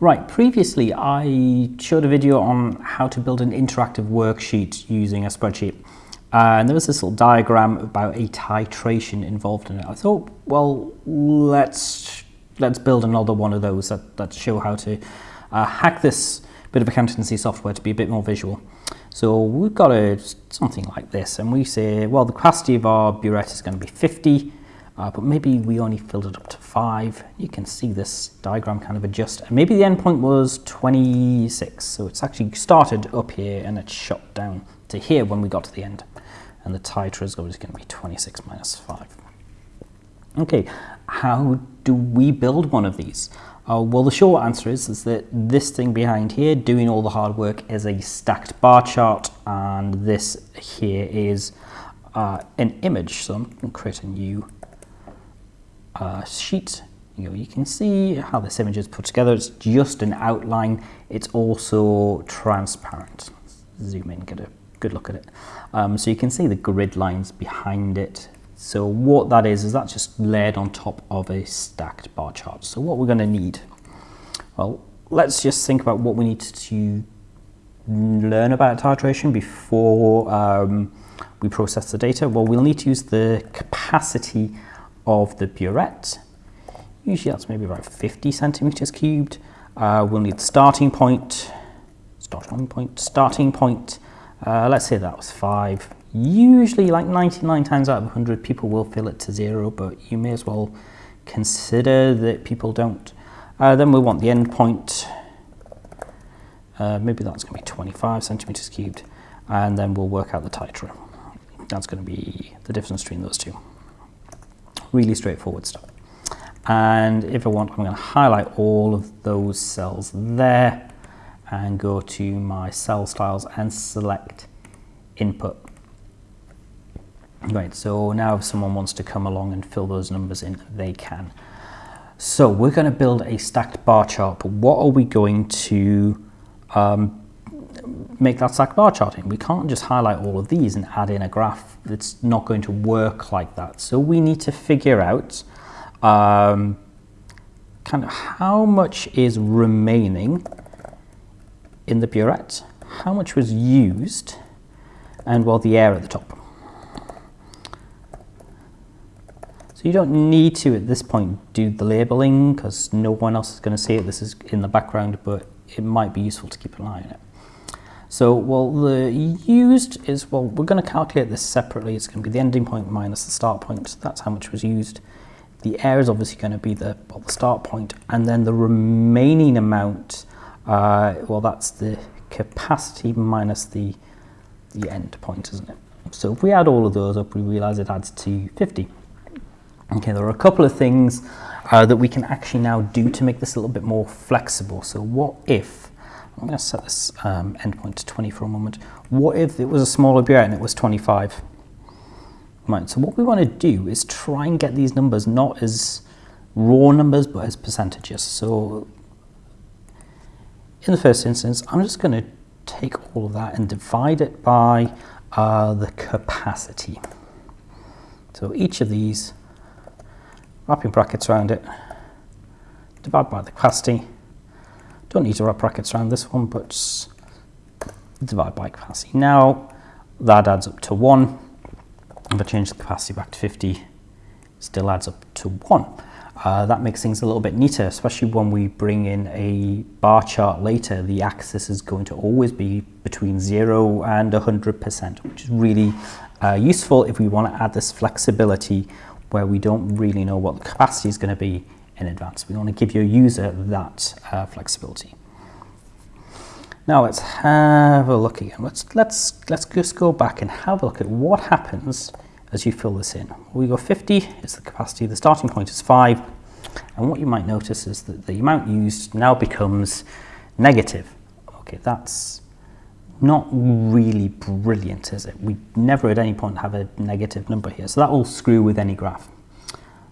Right, previously I showed a video on how to build an interactive worksheet using a spreadsheet. Uh, and there was this little diagram about a titration involved in it. I thought, well, let's let's build another one of those that, that show how to uh, hack this bit of accountancy software to be a bit more visual. So we've got a, something like this, and we say, well, the capacity of our burette is going to be 50, uh, but maybe we only filled it up to 5. You can see this diagram kind of adjust. And maybe the endpoint was 26, so it's actually started up here and it shot down to here when we got to the end. And the titer is going to be 26 minus 5. Okay, how do we build one of these? Uh, well, the short answer is, is that this thing behind here, doing all the hard work, is a stacked bar chart, and this here is uh, an image. So I'm going to create a new uh, sheet. You, know, you can see how this image is put together. It's just an outline. It's also transparent. Zoom in, get a good look at it. Um, so you can see the grid lines behind it. So what that is, is that's just layered on top of a stacked bar chart. So what we're going to need, well, let's just think about what we need to learn about titration before um, we process the data. Well, we'll need to use the capacity of the burette. Usually that's maybe about 50 centimeters cubed. Uh, we'll need starting point, starting point, starting point. Uh, let's say that was five. Usually like 99 times out of 100 people will fill it to zero, but you may as well consider that people don't. Uh, then we want the end point. Uh, maybe that's going to be 25 centimeters cubed. And then we'll work out the titer. That's going to be the difference between those two. Really straightforward stuff. And if I want, I'm going to highlight all of those cells there and go to my cell styles and select input. Right, so now if someone wants to come along and fill those numbers in, they can. So we're going to build a stacked bar chart, but what are we going to um, make that stacked bar charting. We can't just highlight all of these and add in a graph. It's not going to work like that. So we need to figure out um, kind of how much is remaining in the burette, how much was used, and well, the air at the top. So you don't need to, at this point, do the labeling because no one else is going to see it. This is in the background, but it might be useful to keep an eye on it. So, well, the used is, well, we're going to calculate this separately. It's going to be the ending point minus the start point. That's how much was used. The air is obviously going to be the, well, the start point, and then the remaining amount, uh, well, that's the capacity minus the, the end point, isn't it? So if we add all of those up, we realize it adds to 50. Okay, there are a couple of things uh, that we can actually now do to make this a little bit more flexible. So what if, I'm going to set this um, endpoint to 20 for a moment, what if it was a smaller burette and it was 25? Right, so what we want to do is try and get these numbers not as raw numbers but as percentages. So in the first instance, I'm just going to take all of that and divide it by uh, the capacity. So each of these wrapping brackets around it, divide by the capacity. Don't need to wrap brackets around this one, but divide by capacity. Now that adds up to 1. If I change the capacity back to 50, still adds up to 1. Uh, that makes things a little bit neater, especially when we bring in a bar chart later. The axis is going to always be between 0 and 100%, which is really uh, useful if we want to add this flexibility where we don't really know what the capacity is going to be in advance. We want to give your user that uh, flexibility. Now let's have a look again. Let's, let's, let's just go back and have a look at what happens as you fill this in. We go 50 is the capacity, the starting point is 5, and what you might notice is that the amount used now becomes negative. Okay, that's not really brilliant, is it? We never at any point have a negative number here, so that will screw with any graph.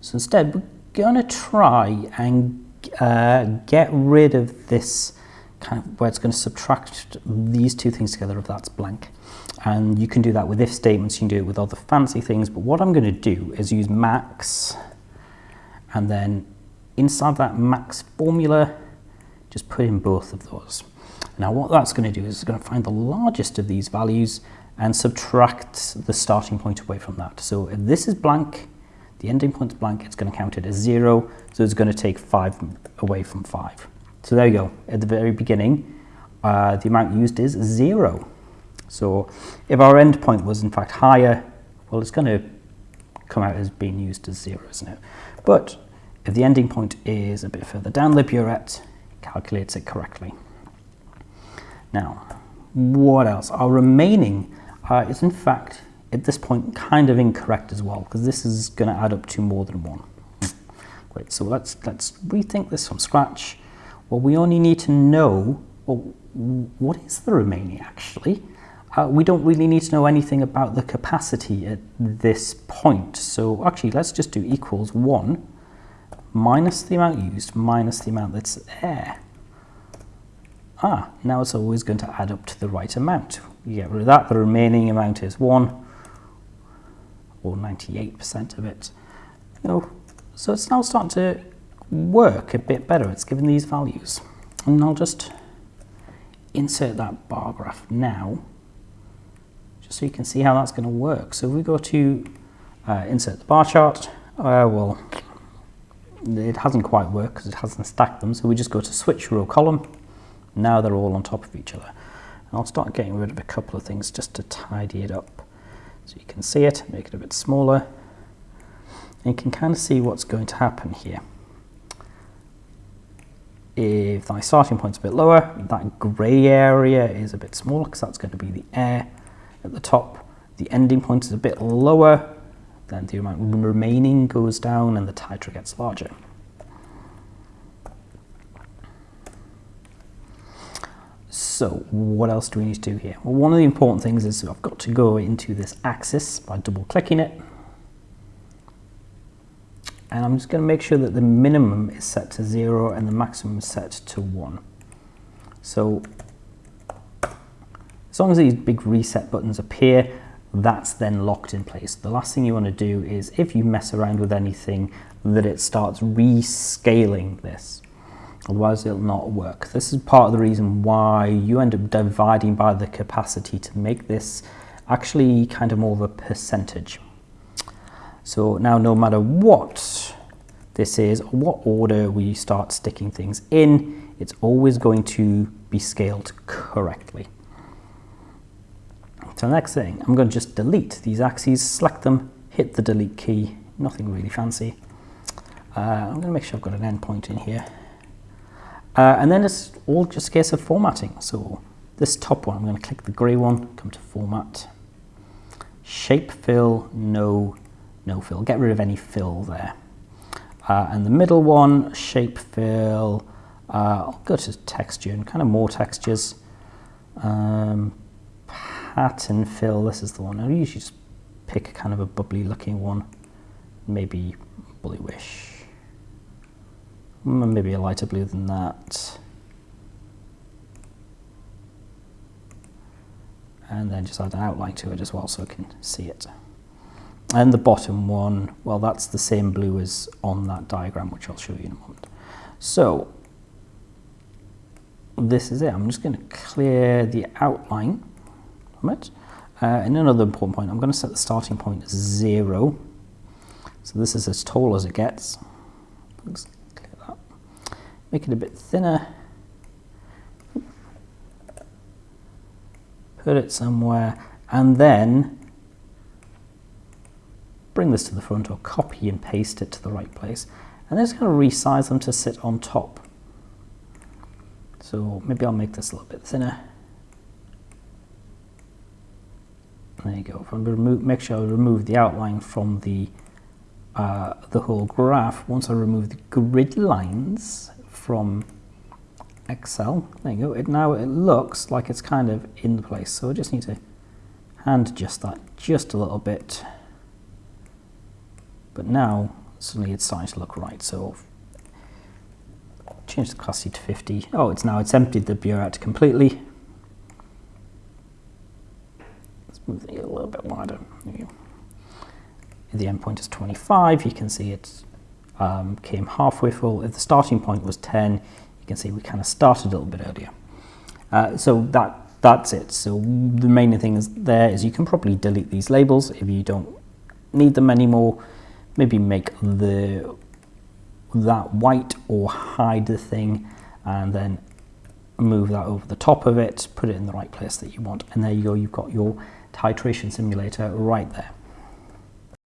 So instead, going to try and uh, get rid of this kind of where it's going to subtract these two things together if that's blank. And you can do that with if statements, you can do it with other fancy things, but what I'm going to do is use max, and then inside that max formula, just put in both of those. Now what that's going to do is it's going to find the largest of these values and subtract the starting point away from that. So if this is blank, the ending point is blank, it's going to count it as 0, so it's going to take 5 away from 5. So there you go. At the very beginning, uh, the amount used is 0. So if our end point was in fact higher, well, it's going to come out as being used as 0, isn't it? But if the ending point is a bit further down the burette, calculates it correctly. Now, what else? Our remaining uh, is in fact at this point kind of incorrect as well because this is going to add up to more than one. Great, so let's, let's rethink this from scratch. Well, we only need to know, well, what is the remaining actually? Uh, we don't really need to know anything about the capacity at this point. So actually, let's just do equals 1 minus the amount used minus the amount that's there. Ah, now it's always going to add up to the right amount. You get rid of that, the remaining amount is 1, or 98% of it. You know, so it's now starting to work a bit better. It's given these values. And I'll just insert that bar graph now, just so you can see how that's going to work. So if we go to uh, insert the bar chart, uh, well, it hasn't quite worked because it hasn't stacked them. So we just go to switch row column. Now they're all on top of each other. And I'll start getting rid of a couple of things just to tidy it up. So you can see it, make it a bit smaller. And you can kind of see what's going to happen here. If my starting point's a bit lower, that grey area is a bit smaller because that's going to be the air at the top. The ending point is a bit lower, then the amount remaining goes down and the titer gets larger. So what else do we need to do here? Well, one of the important things is I've got to go into this axis by double clicking it. And I'm just going to make sure that the minimum is set to zero and the maximum is set to one. So as long as these big reset buttons appear, that's then locked in place. The last thing you want to do is if you mess around with anything that it starts rescaling this otherwise it'll not work. This is part of the reason why you end up dividing by the capacity to make this actually kind of more of a percentage. So now no matter what this is, what order we start sticking things in, it's always going to be scaled correctly. So the next thing, I'm going to just delete these axes, select them, hit the delete key, nothing really fancy. Uh, I'm going to make sure I've got an endpoint in here. Uh, and then it's all just a case of formatting. So this top one, I'm going to click the grey one, come to format, shape fill, no, no fill. Get rid of any fill there. Uh, and the middle one, shape fill, uh, I'll go to texture and kind of more textures. Um, pattern fill, this is the one. I usually just pick kind of a bubbly looking one, maybe bluish maybe a lighter blue than that. And then just add an outline to it as well so I can see it. And the bottom one, well, that's the same blue as on that diagram, which I'll show you in a moment. So this is it. I'm just going to clear the outline from it. Uh, and another important point, I'm going to set the starting point as zero. So this is as tall as it gets make it a bit thinner, put it somewhere, and then bring this to the front or copy and paste it to the right place. And then just going to resize them to sit on top. So maybe I'll make this a little bit thinner. There you go. I remove, make sure I remove the outline from the uh, the whole graph. Once I remove the grid lines, from Excel. There you go. It now it looks like it's kind of in the place. So I just need to hand adjust that just a little bit. But now suddenly it's starting to look right. So change the capacity to 50. Oh, it's now it's emptied the burette completely. Let's move it a little bit wider. The endpoint is 25. You can see it's um, came halfway full. If the starting point was 10, you can see we kind of started a little bit earlier. Uh, so that that's it. So the main thing is there is you can probably delete these labels if you don't need them anymore. Maybe make the that white or hide the thing and then move that over the top of it, put it in the right place that you want. And there you go, you've got your titration simulator right there.